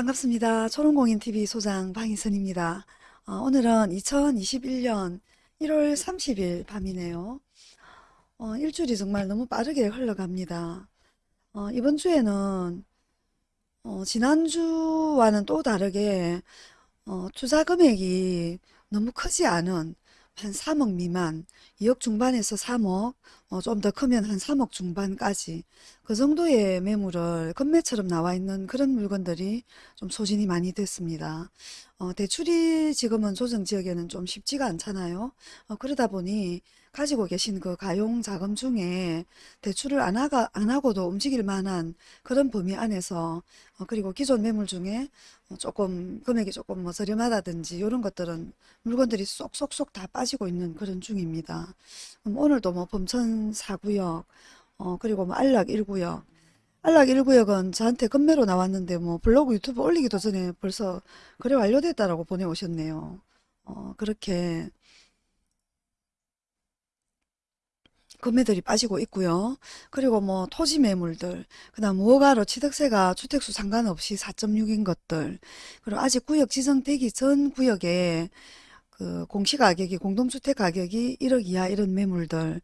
반갑습니다. 초롱공인TV 소장 방희선입니다. 어, 오늘은 2021년 1월 30일 밤이네요. 어, 일주일이 정말 너무 빠르게 흘러갑니다. 어, 이번 주에는 어, 지난주와는 또 다르게 어, 투자 금액이 너무 크지 않은 한 3억 미만, 2억 중반에서 3억, 좀 더 크면 한 3억 중반까지 그 정도의 매물을 건매처럼 나와 있는 그런 물건들이 좀 소진이 많이 됐습니다. 어, 대출이 지금은 조정 지역에는 좀 쉽지가 않잖아요. 어, 그러다 보니 가지고 계신 그 가용 자금 중에 대출을 안, 하가, 안 하고도 움직일 만한 그런 범위 안에서 어, 그리고 기존 매물 중에 어, 조금 금액이 조금 뭐 저렴하다든지 이런 것들은 물건들이 쏙쏙쏙 다 빠지고 있는 그런 중입니다. 오늘도 뭐 범천 4구역 어, 그리고 뭐 안락 1구역 안락 1구역은 저한테 건매로 나왔는데 뭐 블로그 유튜브 올리기도 전에 벌써 거래 완료됐다라고 보내오셨네요. 어, 그렇게 금매들이 빠지고 있고요. 그리고 뭐 토지 매물들, 그 다음 무허가로 취득세가 주택수 상관없이 4.6인 것들, 그리고 아직 구역 지정되기 전 구역에 그 공시가격이 공동주택 가격이 1억 이하 이런 매물들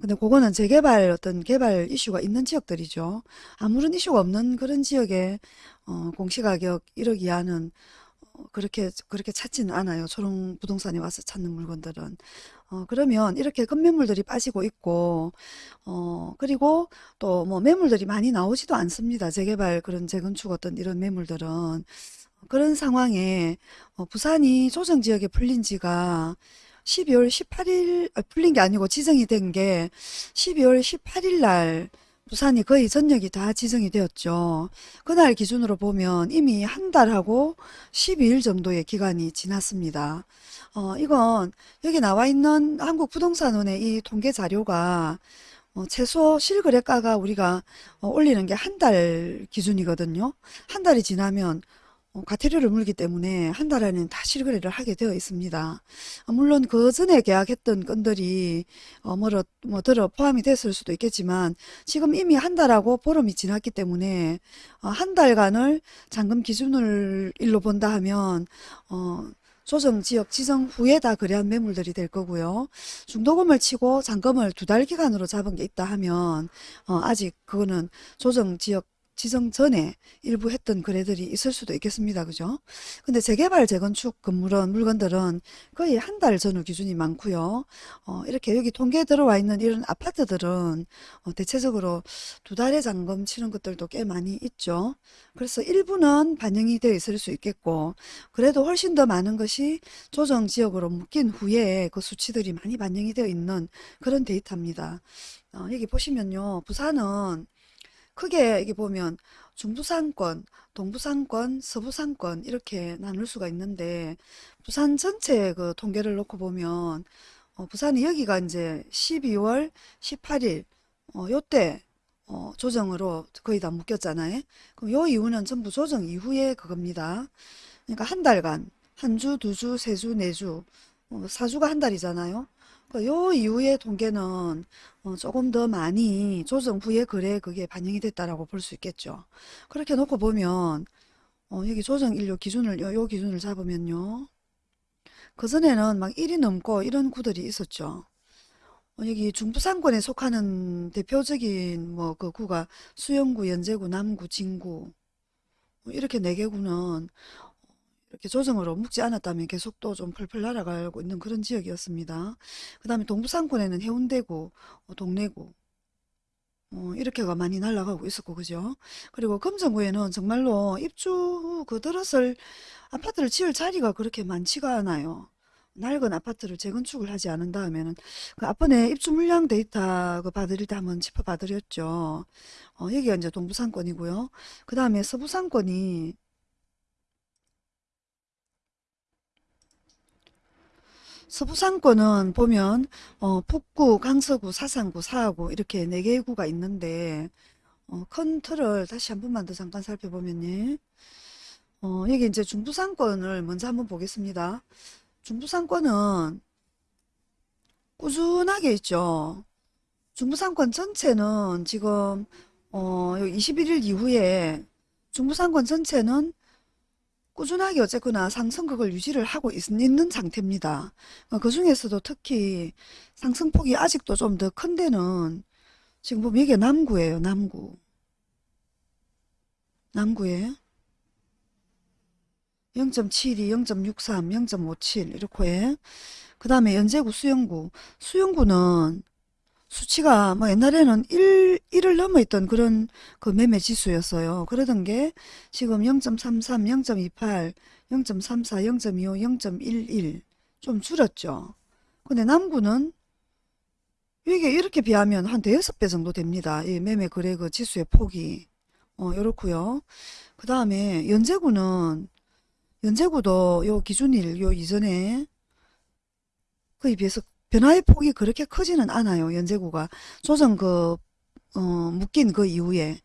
근데 그거는 재개발 어떤 개발 이슈가 있는 지역들이죠. 아무런 이슈가 없는 그런 지역에 어, 공시가격 1억 이하는 어, 그렇게 그렇게 찾지는 않아요. 초롱 부동산에 와서 찾는 물건들은. 어, 그러면 이렇게 급매물들이 빠지고 있고 어, 그리고 또 뭐 매물들이 많이 나오지도 않습니다. 재개발 그런 재건축 어떤 이런 매물들은 그런 상황에 어, 부산이 조정지역에 풀린 지가 12월 18일 아, 풀린 게 아니고 지정이 된 게 12월 18일 날 부산이 거의 전역이 다 지정이 되었죠. 그날 기준으로 보면 이미 한 달하고 12일 정도의 기간이 지났습니다. 어, 이건 여기 나와 있는 한국부동산원의 이 통계 자료가 어, 최소 실거래가가 우리가 어, 올리는 게 한 달 기준이거든요. 한 달이 지나면 어, 과태료를 물기 때문에 한 달 안에는 다 실거래를 하게 되어 있습니다. 어, 물론 그 전에 계약했던 건들이 어, 뭐로, 뭐 들어 포함이 됐을 수도 있겠지만 지금 이미 한 달하고 보름이 지났기 때문에 어, 한 달간을 잔금 기준을 일로 본다 하면 어, 조정 지역 지정 후에 다 거래한 매물들이 될 거고요. 중도금을 치고 잔금을 두 달 기간으로 잡은 게 있다 하면 어, 아직 그거는 조정 지역 지정 전에 일부 했던 거래들이 있을 수도 있겠습니다. 그죠? 근데 재개발, 재건축 건물은, 물건들은 거의 한 달 전후 기준이 많고요. 어, 이렇게 여기 통계에 들어와 있는 이런 아파트들은 어, 대체적으로 두 달에 잔금 치는 것들도 꽤 많이 있죠. 그래서 일부는 반영이 되어 있을 수 있겠고 그래도 훨씬 더 많은 것이 조정 지역으로 묶인 후에 그 수치들이 많이 반영이 되어 있는 그런 데이터입니다. 어, 여기 보시면요. 부산은 크게 이게 보면 중부상권, 동부상권, 서부상권 이렇게 나눌 수가 있는데 부산 전체 그 통계를 놓고 보면 어, 부산이 여기가 이제 12월 18일 어, 요때 어, 조정으로 거의 다 묶였잖아요. 그럼 요 이후는 전부 조정 이후에 그겁니다. 그러니까 한 달간 한 주, 두 주, 세 주, 네 주, 어, 사주가 한 달이잖아요. 그 요 이후의 통계는 어, 조금 더 많이 조정 후에 거래 그게 반영이 됐다라고 볼 수 있겠죠. 그렇게 놓고 보면 어, 여기 조정 인료 기준을 요, 요 기준을 잡으면요. 그전에는 막 1이 넘고 이런 구들이 있었죠. 어, 여기 중부상권에 속하는 대표적인 뭐 그 구가 수영구, 연제구, 남구, 진구 뭐 이렇게 네 개 구는 이렇게 조정으로 묶지 않았다면 계속 또 좀 펄펄 날아가고 있는 그런 지역이었습니다. 그 다음에 동부상권에는 해운대구, 어, 동래구 어, 이렇게가 많이 날아가고 있었고 그죠? 그리고 금정구에는 정말로 입주 그 들었을 아파트를 지을 자리가 그렇게 많지가 않아요. 낡은 아파트를 재건축을 하지 않은 다음에는 그 앞번에 입주 물량 데이터 그 받을 때 한번 짚어 봐드렸죠. 어, 여기가 이제 동부상권이고요. 그 다음에 서부상권이 서부상권은 보면 어, 북구, 강서구, 사상구, 사하구 이렇게 네 개의 구가 있는데 어, 큰 틀을 다시 한 번만 더 잠깐 살펴보면요. 어, 여기 이제 중부상권을 먼저 한번 보겠습니다. 중부상권은 꾸준하게 있죠. 중부상권 전체는 지금 어, 21일 이후에 중부상권 전체는 꾸준하게 어쨌거나 상승극을 유지를 하고 있, 는 상태입니다. 어, 그 중에서도 특히 상승폭이 아직도 좀 더 큰 데는 지금 보면 이게 남구예요. 남구. 남구에 0.72, 0.63, 0.57 이렇게 그 다음에 연제구 수영구 수영구는 수치가 뭐 옛날에는 1, 1을 넘어 있던 그런 그 매매 지수였어요. 그러던 게 지금 0.33, 0.28, 0.34, 0.25, 0.11 좀 줄었죠. 근데 남구는 이게 이렇게 비하면 한 대여섯 배 정도 됩니다. 이 매매 거래 그 지수의 폭이. 어, 요렇고요. 그 다음에 연제구는 연제구도 요 기준일 요 이전에 그에 비해서 변화의 폭이 그렇게 크지는 않아요. 연제구가 조정 그 어, 묶인 그 이후에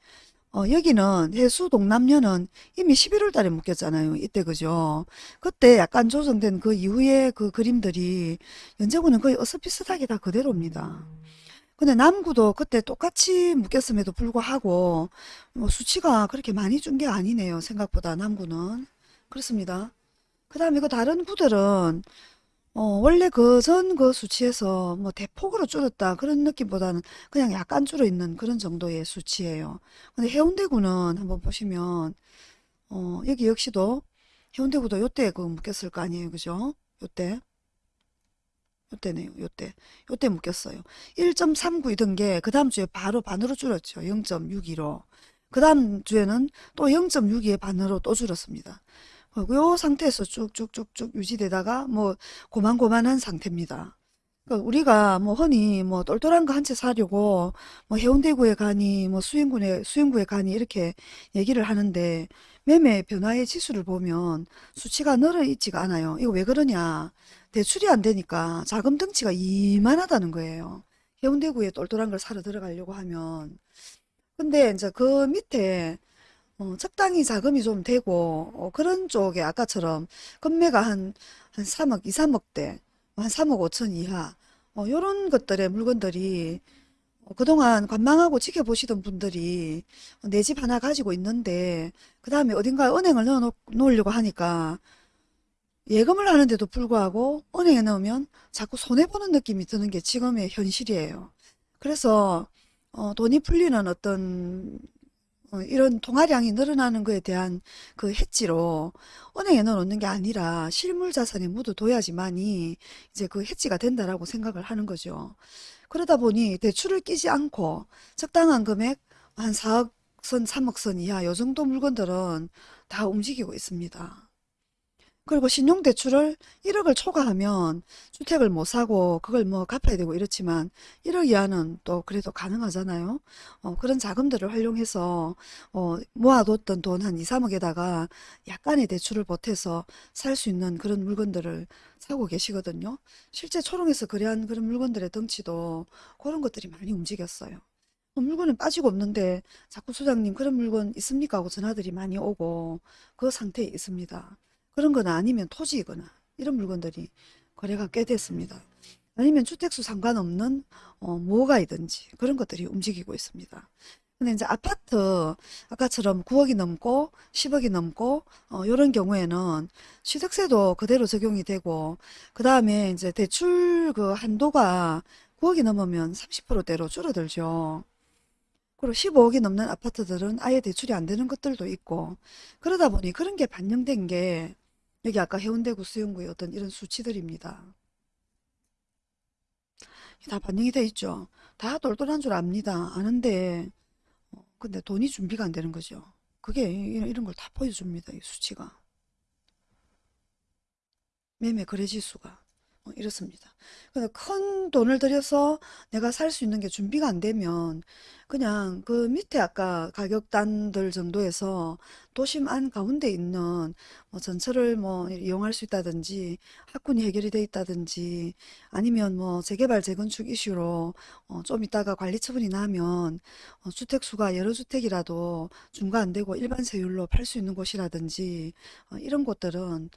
어, 여기는 해수 동남녀는 이미 11월 달에 묶였잖아요. 이때 그죠? 그때 약간 조정된 그 이후에 그 그림들이 연제구는 거의 어스비슷하게 다 그대로입니다. 근데 남구도 그때 똑같이 묶였음에도 불구하고 뭐 수치가 그렇게 많이 준 게 아니네요. 생각보다 남구는. 그렇습니다. 그 다음에 그 다른 구들은 어, 원래 그전그 수치에서 뭐 대폭으로 줄었다 그런 느낌보다는 그냥 약간 줄어 있는 그런 정도의 수치예요. 근데 해운대구는 한번 보시면 어, 여기 역시도 해운대구도 요때 그 묶였을 거 아니에요. 그죠? 요때. 요때네요. 요때. 요때 묶였어요. 1.39이던 게 그 다음 주에 바로 반으로 줄었죠. 0.62로. 그 다음 주에는 또 0.62의 반으로 또 줄었습니다. 어, 요 상태에서 쭉쭉쭉쭉 유지되다가 뭐 고만고만한 상태입니다. 그러니까 우리가 뭐 흔히 뭐 똘똘한 거 한 채 사려고 뭐 해운대구에 가니 뭐 수영구에 수영구에 가니 이렇게 얘기를 하는데 매매 변화의 지수를 보면 수치가 늘어 있지가 않아요. 이거 왜 그러냐? 대출이 안 되니까 자금 덩치가 이만하다는 거예요. 해운대구에 똘똘한 걸 사러 들어가려고 하면 근데 이제 그 밑에 어, 적당히 자금이 좀 되고 어, 그런 쪽에 아까처럼 금매가 한, 한 3억, 2, 3억대, 한 3억 5천 이하 어, 요런 것들의 물건들이 어, 그동안 관망하고 지켜보시던 분들이 내 집 하나 가지고 있는데 그 다음에 어딘가에 은행을 넣어 놓으려고 하니까 예금을 하는데도 불구하고 은행에 넣으면 자꾸 손해보는 느낌이 드는 게 지금의 현실이에요. 그래서 어, 돈이 풀리는 어떤 어, 이런 통화량이 늘어나는 것에 대한 그 해지로 은행에 넣어놓는 게 아니라 실물 자산에 묻어둬야지만이 이제 그 해지가 된다라고 생각을 하는 거죠. 그러다 보니 대출을 끼지 않고 적당한 금액 한 4억 선, 3억 선 이하 요 정도 물건들은 다 움직이고 있습니다. 그리고 신용대출을 1억을 초과하면 주택을 못 사고 그걸 뭐 갚아야 되고 이렇지만 1억 이하는 또 그래도 가능하잖아요. 어, 그런 자금들을 활용해서 어, 모아뒀던 돈 한 2, 3억에다가 약간의 대출을 보태서 살 수 있는 그런 물건들을 사고 계시거든요. 실제 초롱에서 거래한 그런 물건들의 덩치도 그런 것들이 많이 움직였어요. 어, 물건은 빠지고 없는데 자꾸 소장님 그런 물건 있습니까? 하고 전화들이 많이 오고 그 상태에 있습니다. 그런 거나 아니면 토지이거나 이런 물건들이 거래가 꽤 됐습니다. 아니면 주택수 상관없는 어, 뭐가이든지 그런 것들이 움직이고 있습니다. 근데 이제 아파트 아까처럼 9억이 넘고 10억이 넘고 어, 이런 경우에는 취득세도 그대로 적용이 되고 그 다음에 이제 대출 그 한도가 9억이 넘으면 30%대로 줄어들죠. 그리고 15억이 넘는 아파트들은 아예 대출이 안 되는 것들도 있고 그러다 보니 그런 게 반영된 게 여기 아까 해운대구 수영구의 어떤 이런 수치들입니다. 다 반영이 돼 있죠. 다 똘똘한 줄 압니다. 아는데 어, 근데 돈이 준비가 안 되는 거죠. 그게 이런 걸 다 보여줍니다. 이 수치가. 매매 거래 지수가. 어, 이렇습니다. 큰 돈을 들여서 내가 살 수 있는 게 준비가 안 되면 그냥 그 밑에 아까 가격단들 정도에서 도심 안 가운데 있는 뭐 전철을 뭐 이용할 수 있다든지 학군이 해결이 돼 있다든지 아니면 뭐 재개발 재건축 이슈로 어 좀 있다가 관리 처분이 나면 어 주택 수가 여러 주택이라도 중과 안 되고 일반 세율로 팔 수 있는 곳이라든지 어 이런 곳들은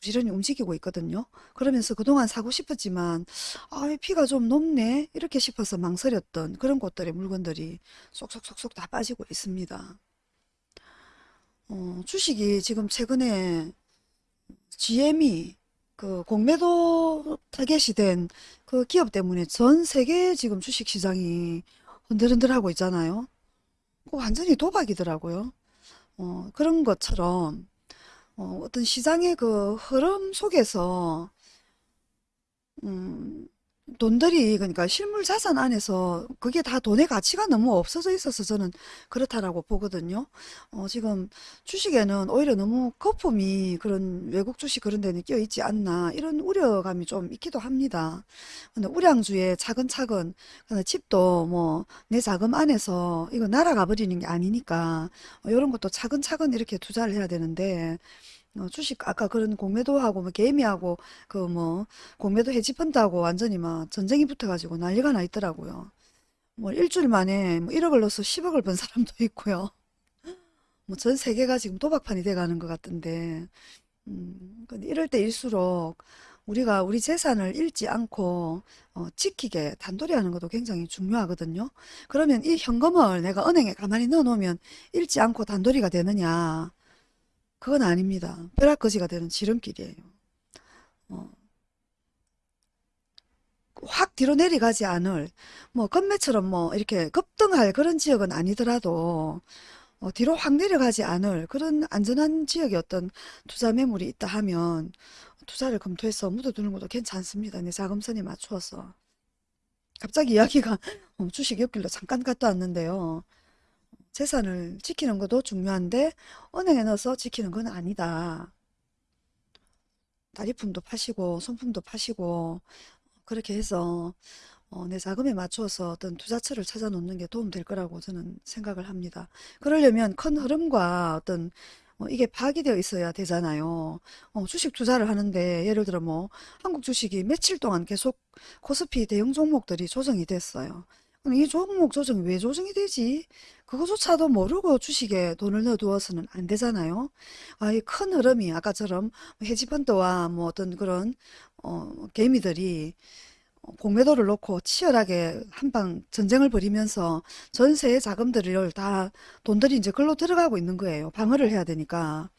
부지런히 움직이고 있거든요. 그러면서 그동안 사고 싶었지만 아, 피가 좀 높네 이렇게 싶어서 망설였던 그런 곳들의 물건들이 쏙쏙쏙쏙 다 빠지고 있습니다. 어, 주식이 지금 최근에 GM이 그 공매도 타겟이 된 그 기업 때문에 전 세계 지금 주식 시장이 흔들흔들하고 있잖아요. 그거 완전히 도박이더라고요. 어, 그런 것처럼 어, 어떤 시장의 그 흐름 속에서 음, 돈들이 그러니까 실물 자산 안에서 그게 다 돈의 가치가 너무 없어져 있어서 저는 그렇다라고 보거든요. 어, 지금 주식에는 오히려 너무 거품이 그런 외국 주식 그런 데는 끼어 있지 않나 이런 우려감이 좀 있기도 합니다. 근데 우량주에 차근차근 근데 집도 뭐 내 자금 안에서 이거 날아가 버리는 게 아니니까 어, 이런 것도 차근차근 이렇게 투자를 해야 되는데 어, 주식 아까 그런 공매도 하고 뭐 개미하고 그 뭐 공매도 헤지펀드하고 완전히 막 전쟁이 붙어가지고 난리가 나 있더라고요. 뭐 일주일 만에 뭐 1억을 넣어서 10억을 번 사람도 있고요. 뭐 전 세계가 지금 도박판이 돼가는 것 같던데 음, 근데 이럴 때일수록 우리가 우리 재산을 잃지 않고 어, 지키게 단돌이 하는 것도 굉장히 중요하거든요. 그러면 이 현금을 내가 은행에 가만히 넣어 놓으면 잃지 않고 단돌이가 되느냐? 그건 아닙니다. 벼락거지가 되는 지름길이에요. 어, 확 뒤로 내려가지 않을 뭐 건매처럼 뭐 이렇게 급등할 그런 지역은 아니더라도 어, 뒤로 확 내려가지 않을 그런 안전한 지역에 어떤 투자 매물이 있다 하면 투자를 검토해서 묻어두는 것도 괜찮습니다. 내 자금선에 맞추어서. 갑자기 이야기가 어, 주식 옆길로 잠깐 갔다 왔는데요. 재산을 지키는 것도 중요한데 은행에 넣어서 지키는 건 아니다. 다리품도 파시고 손품도 파시고 그렇게 해서 어, 내 자금에 맞춰서 어떤 투자처를 찾아 놓는 게 도움 될 거라고 저는 생각을 합니다. 그러려면 큰 흐름과 어떤 어, 이게 파악이 되어 있어야 되잖아요. 어, 주식 투자를 하는데 예를 들어 뭐 한국 주식이 며칠 동안 계속 코스피 대형 종목들이 조정이 됐어요. 이 종목 조정이 왜 조정이 되지? 그거조차도 모르고 주식에 돈을 넣어두어서는 안 되잖아요. 아, 이 큰 흐름이 아까처럼 헤지펀드와 뭐 어떤 그런 어, 개미들이 공매도를 놓고 치열하게 한방 전쟁을 벌이면서 전세의 자금들을 다 돈들이 이제 글로 들어가고 있는 거예요. 방어를 해야 되니까.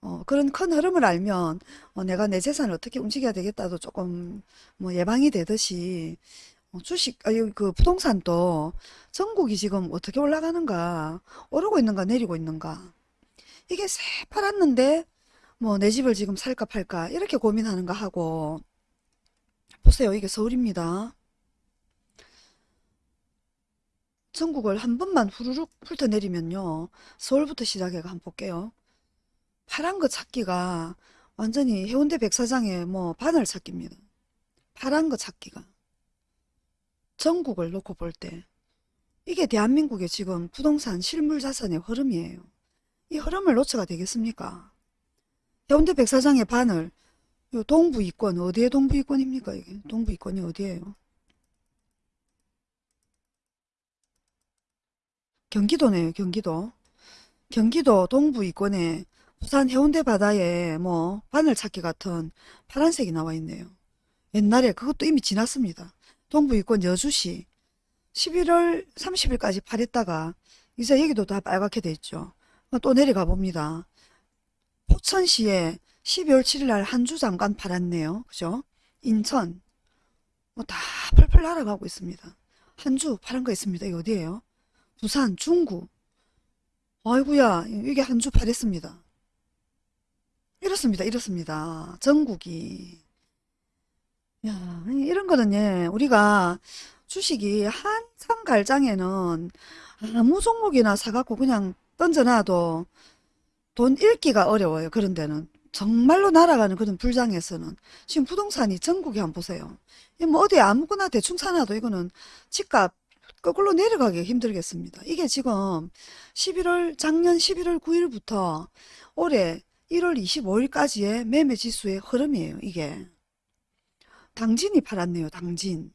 어, 그런 큰 흐름을 알면 어, 내가 내 재산을 어떻게 움직여야 되겠다도 조금 뭐 예방이 되듯이 어, 주식, 아니, 그 부동산도 전국이 지금 어떻게 올라가는가, 오르고 있는가, 내리고 있는가. 이게 새파랗는데, 뭐, 내 집을 지금 살까 팔까, 이렇게 고민하는가 하고, 보세요. 이게 서울입니다. 전국을 한 번만 후루룩 훑어내리면요. 서울부터 시작해가 한번 볼게요. 파란 거 찾기가 완전히 해운대 백사장의 뭐 바늘 찾기입니다. 파란 거 찾기가. 전국을 놓고 볼 때 이게 대한민국의 지금 부동산 실물 자산의 흐름이에요. 이 흐름을 놓쳐가 되겠습니까? 해운대 백사장의 요 동부 이권 어디에 동부 이권입니까 이게 동부 이권이 어디예요? 경기도네요 경기도 경기도 동부 이권에 부산 해운대 바다에 뭐 바늘 찾기 같은 파란색이 나와 있네요. 옛날에 그것도 이미 지났습니다. 동부 이권 여주시 11월 30일까지 팔했다가 이제 여기도 다 빨갛게 돼 있죠. 또 내려가 봅니다. 포천시에 12월 7일 날 한 주 잠깐 팔았네요. 그죠? 인천 뭐 다 펄펄 날아가고 있습니다. 한 주 파란 거 있습니다. 이거 어디예요? 부산 중구 아이구야 이게 한 주 팔았습니다. 이렇습니다. 이렇습니다. 전국이 야, 이런 거는 예, 우리가 주식이 한참 갈 장에는 아무 종목이나 사갖고 그냥 던져놔도 돈 잃기가 어려워요. 그런 데는. 정말로 날아가는 그런 불장에서는. 지금 부동산이 전국에 한번 보세요. 이뭐 어디 아무거나 대충 사놔도 이거는 집값 거꾸로 내려가기 힘들겠습니다. 이게 지금 11월, 작년 11월 9일부터 올해 1월 25일까지의 매매 지수의 흐름이에요. 이게. 당진이 팔았네요. 당진.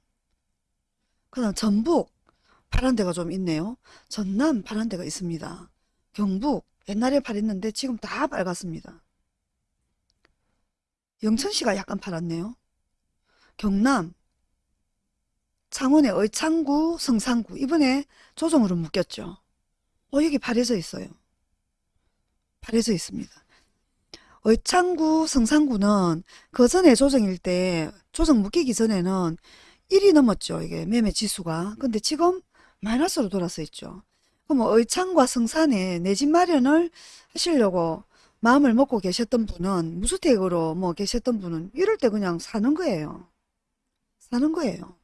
그 다음 전북 파란 데가 좀 있네요. 전남 파란 데가 있습니다. 경북 옛날에 팔았는데 지금 다 빨갛습니다. 영천시가 약간 팔았네요. 경남 창원의 의창구 성산구 이번에 조정으로 묶였죠. 어 여기 파래져 있어요. 파래져 있습니다. 의창구, 성산구는 그 전에 조정일 때 조정 묶이기 전에는 1이 넘었죠. 이게 매매 지수가. 근데 지금 마이너스로 돌아서 있죠. 그럼 뭐 의창과 성산에 내 집 마련을 하시려고 마음을 먹고 계셨던 분은 무주택으로 뭐 계셨던 분은 이럴 때 그냥 사는 거예요. 사는 거예요.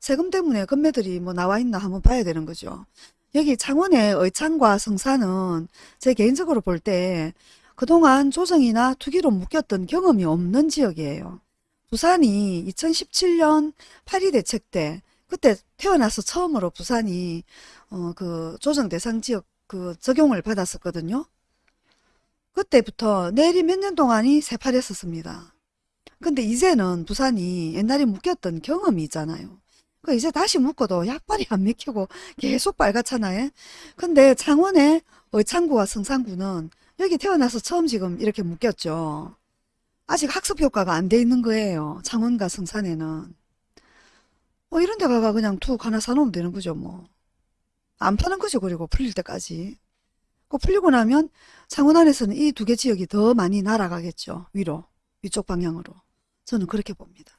세금 때문에 건매들이 뭐 나와 있나 한번 봐야 되는 거죠. 여기 창원의 의창과 성산은 제 개인적으로 볼 때 그동안 조정이나 투기로 묶였던 경험이 없는 지역이에요. 부산이 2017년 8.2 대책 때 그때 태어나서 처음으로 부산이 어, 그 조정 대상 지역 그 적용을 받았었거든요. 그때부터 내리 몇년 동안이 새파랬었습니다. 근데 이제는 부산이 옛날에 묶였던 경험이 있잖아요. 그 이제 다시 묶어도 약발이 안 맥히고 계속 빨갛잖아요. 근데 창원의 의창구와 성산구는 여기 태어나서 처음 지금 이렇게 묶였죠. 아직 학습 효과가 안 돼 있는 거예요. 창원과 성산에는. 뭐 이런 데 가가 그냥 툭 하나 사놓으면 되는 거죠, 뭐. 안 파는 거죠, 그리고 풀릴 때까지. 그 풀리고 나면 창원 안에서는 이 두 개 지역이 더 많이 날아가겠죠. 위로, 위쪽 방향으로. 저는 그렇게 봅니다.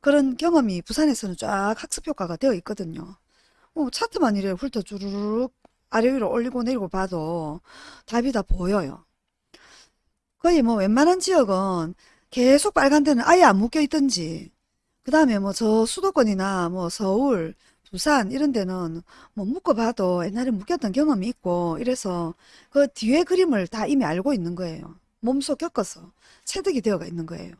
그런 경험이 부산에서는 쫙 학습 효과가 되어 있거든요. 뭐 차트만 이래 훑어 주르륵 아래 위로 올리고 내리고 봐도 답이 다 보여요. 거의 뭐 웬만한 지역은 계속 빨간 데는 아예 안 묶여 있든지 그 다음에 뭐 저 수도권이나 뭐 서울, 부산 이런 데는 뭐 묶어봐도 옛날에 묶였던 경험이 있고 이래서 그 뒤에 그림을 다 이미 알고 있는 거예요. 몸소 겪어서 체득이 되어가 있는 거예요.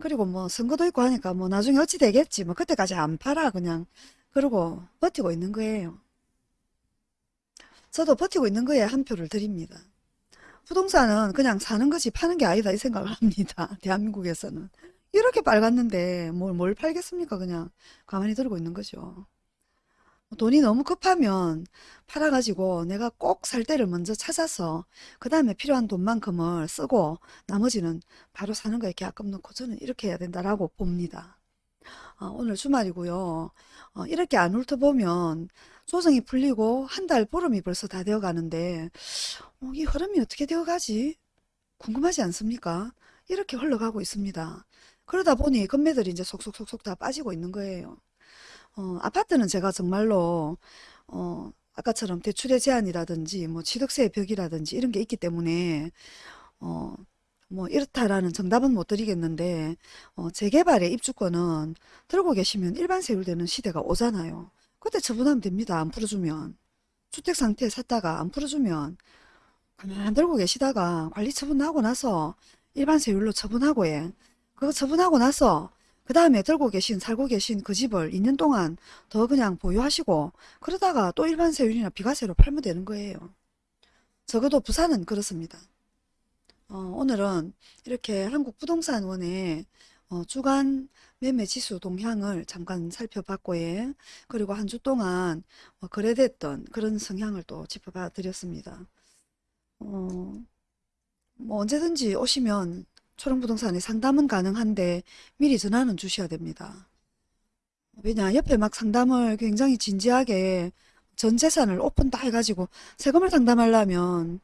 그리고 뭐 선거도 있고 하니까 뭐 나중에 어찌 되겠지 뭐 그때까지 안 팔아 그냥 그러고 버티고 있는 거예요. 저도 버티고 있는 거에 한 표를 드립니다. 부동산은 그냥 사는 것이 파는 게 아니다 이 생각을 합니다. 대한민국에서는. 이렇게 빨갛는데 뭘, 뭘 팔겠습니까? 그냥 가만히 들고 있는 거죠. 돈이 너무 급하면 팔아가지고 내가 꼭 살 때를 먼저 찾아서 그 다음에 필요한 돈만큼을 쓰고 나머지는 바로 사는 거에 계약금 넣고 저는 이렇게 해야 된다라고 봅니다. 어, 오늘 주말이고요. 어, 이렇게 안 훑어보면 조정이 풀리고 한 달 보름이 벌써 다 되어 가는데 어, 이 흐름이 어떻게 되어 가지? 궁금하지 않습니까? 이렇게 흘러가고 있습니다. 그러다 보니 건매들이 이제 속속속속 다 빠지고 있는 거예요. 어, 아파트는 제가 정말로 어, 아까처럼 대출의 제한이라든지 뭐 취득세의 벽이라든지 이런 게 있기 때문에 어, 뭐 이렇다라는 정답은 못 드리겠는데 어, 재개발의 입주권은 들고 계시면 일반 세율되는 시대가 오잖아요. 그때 처분하면 됩니다. 안 풀어주면. 주택 상태에 샀다가 안 풀어주면 가만 들고 계시다가 관리 처분하고 나서 일반 세율로 처분하고 해. 그거 처분하고 나서 그 다음에 들고 계신 살고 계신 그 집을 2년 동안 더 그냥 보유하시고 그러다가 또 일반 세율이나 비과세로 팔면 되는 거예요. 적어도 부산은 그렇습니다. 어, 오늘은 이렇게 한국부동산원의 어, 주간 매매 지수 동향을 잠깐 살펴봤고, 예. 그리고 한 주 동안 어, 거래됐던 그런 성향을 또 짚어봐 드렸습니다. 어, 뭐 언제든지 오시면 초롱부동산에 상담은 가능한데 미리 전화는 주셔야 됩니다. 왜냐, 옆에 막 상담을 굉장히 진지하게 전 재산을 오픈 다 해가지고 세금을 상담하려면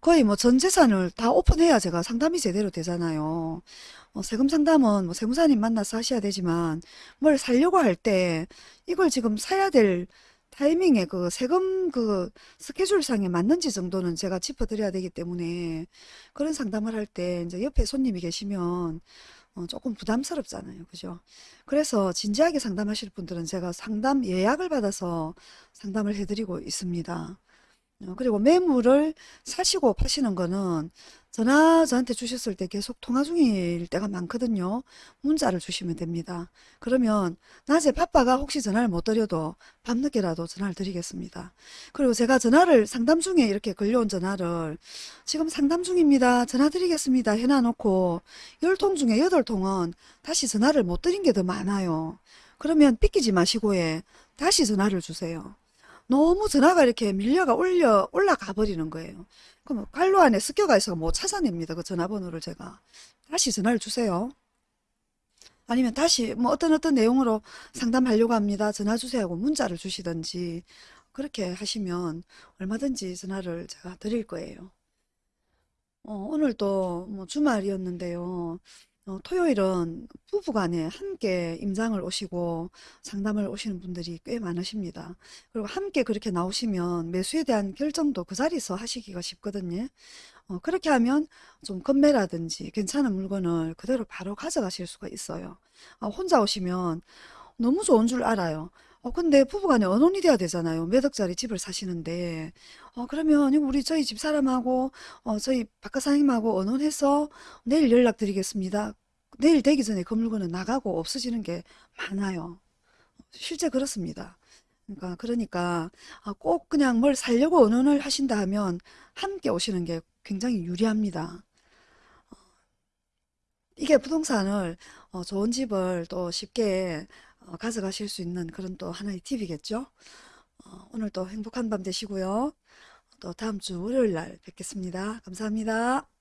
거의 뭐 전 재산을 다 오픈해야 제가 상담이 제대로 되잖아요. 어, 세금 상담은 뭐 세무사님 만나서 하셔야 되지만 뭘 사려고 할 때 이걸 지금 사야 될 타이밍에 그 세금 그 스케줄상에 맞는지 정도는 제가 짚어드려야 되기 때문에 그런 상담을 할 때 이제 옆에 손님이 계시면 어, 조금 부담스럽잖아요. 그죠? 그래서 진지하게 상담하실 분들은 제가 상담 예약을 받아서 상담을 해드리고 있습니다. 어, 그리고 매물을 사시고 파시는 거는 전화 저한테 주셨을 때 계속 통화 중일 때가 많거든요. 문자를 주시면 됩니다. 그러면 낮에 바빠가 혹시 전화를 못 드려도 밤늦게라도 전화를 드리겠습니다. 그리고 제가 전화를 상담 중에 이렇게 걸려온 전화를 지금 상담 중입니다. 전화 드리겠습니다. 해놔놓고 10통 중에 8통은 다시 전화를 못 드린 게 더 많아요. 그러면 삐끼지 마시고 해. 다시 전화를 주세요. 너무 전화가 이렇게 밀려가 올려 올라가 버리는 거예요. 그럼 갈로 안에 습격가 있어서 못 찾아냅니다. 그 전화번호를 제가 다시 전화를 주세요. 아니면 다시 뭐 어떤 어떤 내용으로 상담하려고 합니다. 전화 주세요 하고 문자를 주시든지 그렇게 하시면 얼마든지 전화를 제가 드릴 거예요. 어, 오늘 또뭐 주말이었는데요. 어, 토요일은 부부간에 함께 임장을 오시고 상담을 오시는 분들이 꽤 많으십니다. 그리고 함께 그렇게 나오시면 매수에 대한 결정도 그 자리에서 하시기가 쉽거든요. 어, 그렇게 하면 좀 건매라든지 괜찮은 물건을 그대로 바로 가져가실 수가 있어요. 아, 혼자 오시면 너무 좋은 줄 알아요. 어, 근데 부부간에 언혼이 돼야 되잖아요. 몇 억짜리 집을 사시는데. 어, 그러면 우리 저희 집 사람하고, 어, 저희 바깥 사장님하고 언혼해서 내일 연락드리겠습니다. 내일 되기 전에 그 물건은 나가고 없어지는 게 많아요. 실제 그렇습니다. 그러니까, 그러니까, 아, 꼭 그냥 뭘 살려고 언혼을 하신다 하면 함께 오시는 게 굉장히 유리합니다. 이게 부동산을 어, 좋은 집을 또 쉽게 어, 가져가실 수 있는 그런 또 하나의 팁이겠죠. 어, 오늘 또 행복한 밤 되시고요. 또 다음 주 월요일 날 뵙겠습니다. 감사합니다.